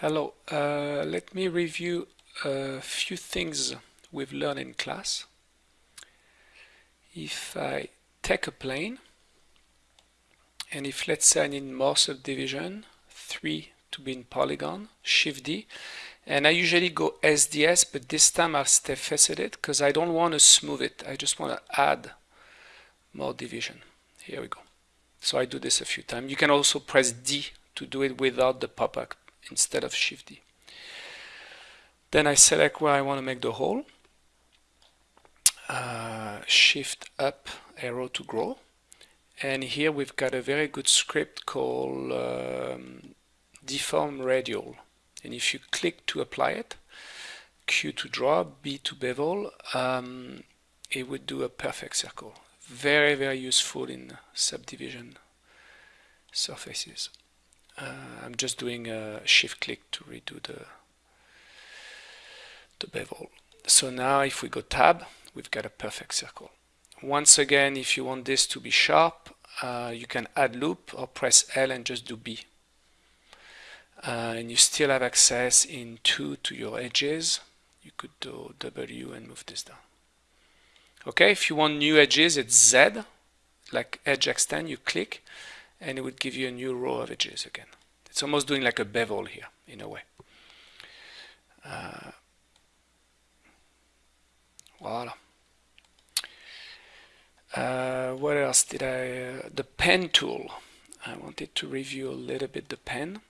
Hello, uh, let me review a few things we've learned in class. If I take a plane, and if let's say I need more subdivision, 3 to be in polygon, Shift D, and I usually go SDS, but this time I'll stay it because I don't want to smooth it. I just want to add more division. Here we go. So I do this a few times. You can also press D to do it without the pop-up instead of Shift D. Then I select where I want to make the hole. Uh, shift up arrow to grow. And here we've got a very good script called um, deform radial. And if you click to apply it, Q to draw, B to bevel, um, it would do a perfect circle. Very, very useful in subdivision surfaces. Uh, I'm just doing a shift click to redo the, the bevel. So now if we go tab, we've got a perfect circle. Once again, if you want this to be sharp, uh, you can add loop or press L and just do B. Uh, and you still have access in 2 to your edges. You could do W and move this down. Okay, if you want new edges, it's Z, like edge extend, you click, and it would give you a new row of edges again. It's almost doing like a bevel here in a way. Uh, voila. Uh, what else did I? Uh, the pen tool. I wanted to review a little bit the pen.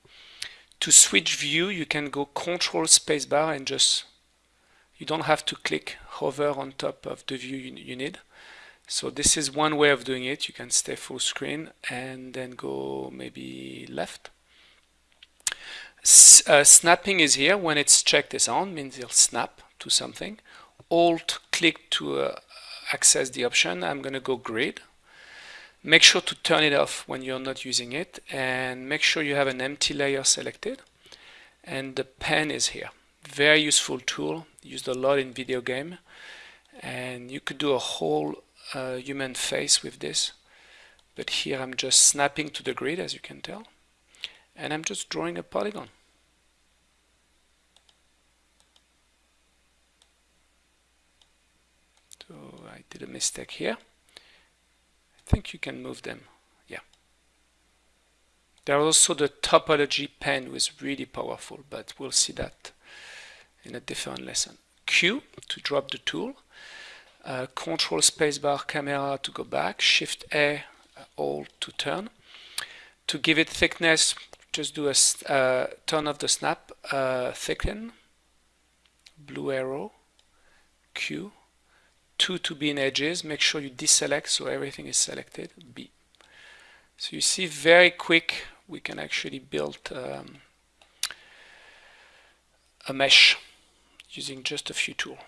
To switch view, you can go Control Spacebar and just you don't have to click hover on top of the view you, you need. So this is one way of doing it. You can stay full screen and then go maybe left. S uh, snapping is here. When it's checked as on, means it'll snap to something. Alt click to uh, access the option. I'm going to go grid. Make sure to turn it off when you're not using it and make sure you have an empty layer selected. And the pen is here. Very useful tool, used a lot in video game. And you could do a whole uh, human face with this but here I'm just snapping to the grid as you can tell and I'm just drawing a polygon. So I did a mistake here. I think you can move them. Yeah. There are also the topology pen was really powerful but we'll see that in a different lesson. Q to drop the tool uh, control spacebar camera to go back, shift A all to turn. To give it thickness, just do a uh, turn of the snap, uh, thicken, blue arrow, Q, 2 to be in edges, make sure you deselect so everything is selected, B. So you see very quick we can actually build um, a mesh using just a few tools.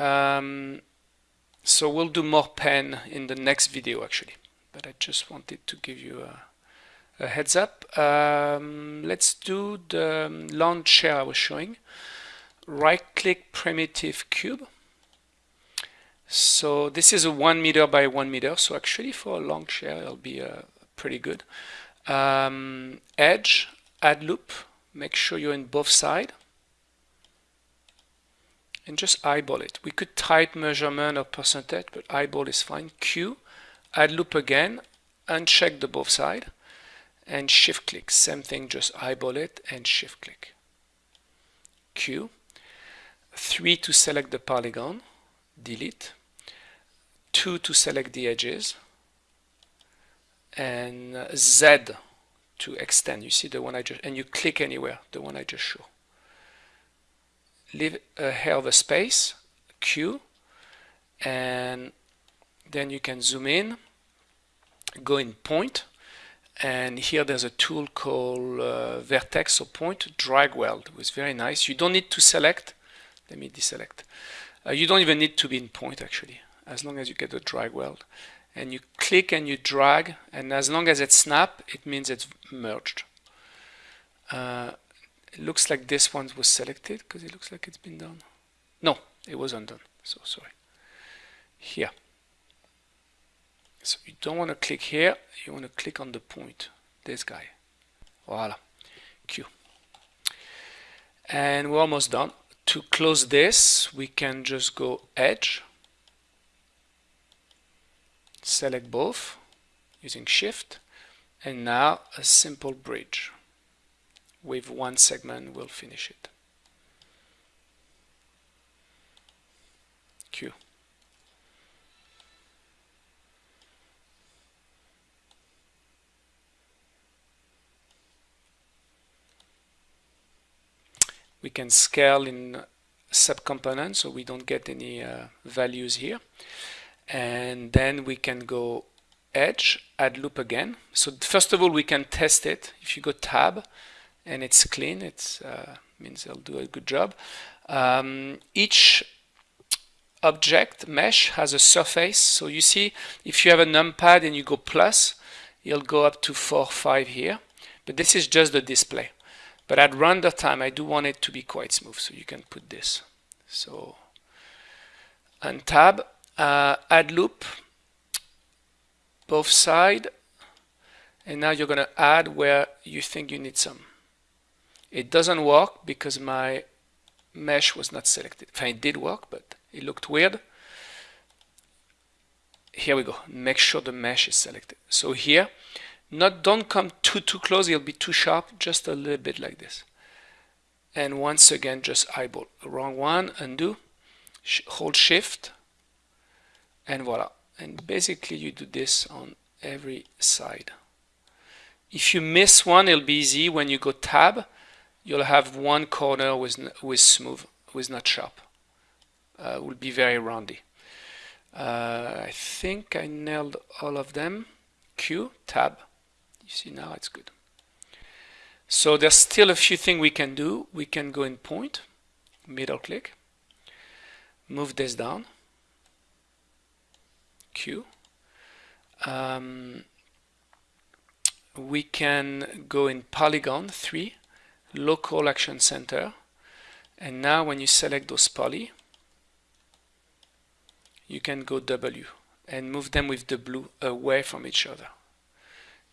Um, so we'll do more pen in the next video actually, but I just wanted to give you a, a heads up. Um, let's do the launch chair I was showing. Right click primitive cube. So this is a one meter by one meter. So actually for a long chair, it'll be uh, pretty good. Um, edge, add loop, make sure you're in both sides and just eyeball it. We could type measurement or percentage, but eyeball is fine. Q, add loop again, uncheck the both side, and shift click. Same thing, just eyeball it and shift click. Q, 3 to select the polygon, delete, 2 to select the edges, and uh, Z to extend. You see the one I just, and you click anywhere, the one I just showed leave a hair of a space, Q, and then you can zoom in, go in point, and here there's a tool called uh, vertex or point drag weld. It was very nice. You don't need to select. Let me deselect. Uh, you don't even need to be in point actually, as long as you get the drag weld. And you click and you drag, and as long as it snap, it means it's merged. Uh, it looks like this one was selected because it looks like it's been done. No, it was undone. So sorry. Here. So you don't want to click here. You want to click on the point. This guy. Voila, Q. And we're almost done. To close this, we can just go Edge, select both using Shift, and now a simple bridge with one segment we'll finish it. Q. we can scale in subcomponents so we don't get any uh, values here and then we can go edge add loop again so first of all we can test it if you go tab and it's clean it uh, means it'll do a good job um, each object mesh has a surface so you see if you have a numpad and you go plus you'll go up to 4 5 here but this is just the display but at render time, I do want it to be quite smooth, so you can put this. So untab, uh, add loop, both side, and now you're going to add where you think you need some. It doesn't work because my mesh was not selected. it did work, but it looked weird. Here we go. Make sure the mesh is selected. So here, not don't come too too close. It'll be too sharp. Just a little bit like this. And once again just eyeball. Wrong one. Undo. Sh hold shift. And voila. And basically you do this on every side. If you miss one it'll be easy. When you go tab you'll have one corner with with smooth with not sharp uh, will be very roundy uh, I think I nailed all of them Q tab you see now it's good. So there's still a few things we can do. We can go in point, middle click, move this down, Q. Um, we can go in polygon 3, local action center, and now when you select those poly, you can go W and move them with the blue away from each other.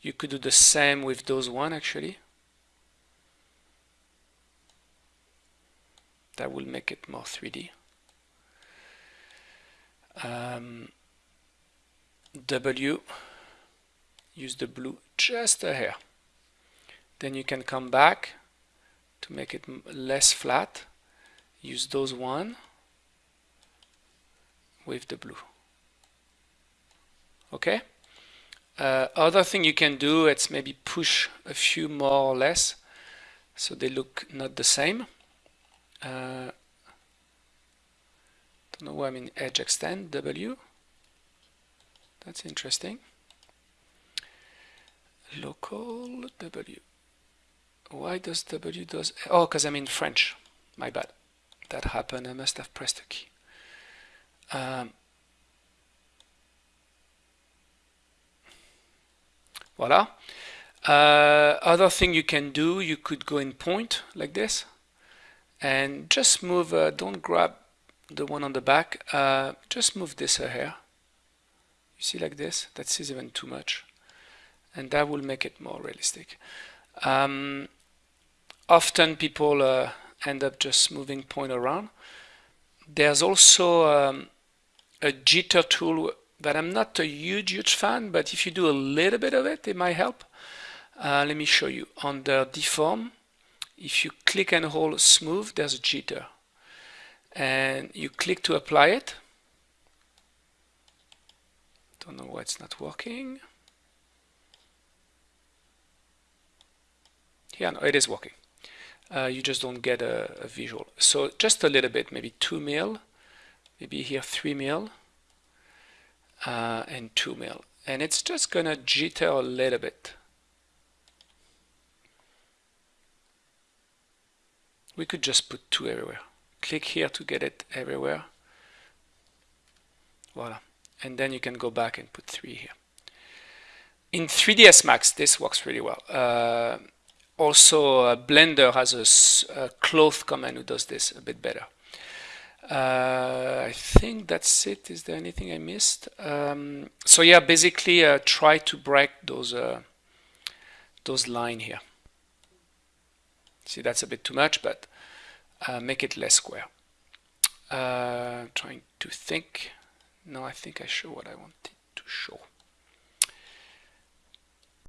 You could do the same with those one actually. That will make it more 3D. Um, w, use the blue just a hair. Then you can come back to make it less flat. Use those one with the blue. Okay? Uh, other thing you can do, it's maybe push a few more or less so they look not the same. Uh, don't know why I'm in edge extend W. That's interesting. Local W. Why does W does oh because I'm in French. My bad. That happened. I must have pressed a key. Um, Voila. Uh, other thing you can do, you could go in point like this and just move, uh, don't grab the one on the back, uh, just move this here. You see like this? That is even too much. And that will make it more realistic. Um, often people uh, end up just moving point around. There's also um, a jitter tool but I'm not a huge, huge fan, but if you do a little bit of it, it might help. Uh, let me show you. Under deform, if you click and hold smooth, there's a jitter. And you click to apply it. Don't know why it's not working. Yeah, no, it is working. Uh, you just don't get a, a visual. So just a little bit, maybe 2 mil, maybe here 3 mil uh, and 2 mil. And it's just gonna jitter a little bit. We could just put 2 everywhere. Click here to get it everywhere. Voila. And then you can go back and put 3 here. In 3ds max this works really well. Uh, also uh, blender has a, cloth command who does this a bit better uh, I think that's it. Is there anything I missed? Um, so yeah, basically uh, try to break those uh, those line here. See, that's a bit too much, but uh, make it less square. Uh, trying to think. No, I think I show what I wanted to show.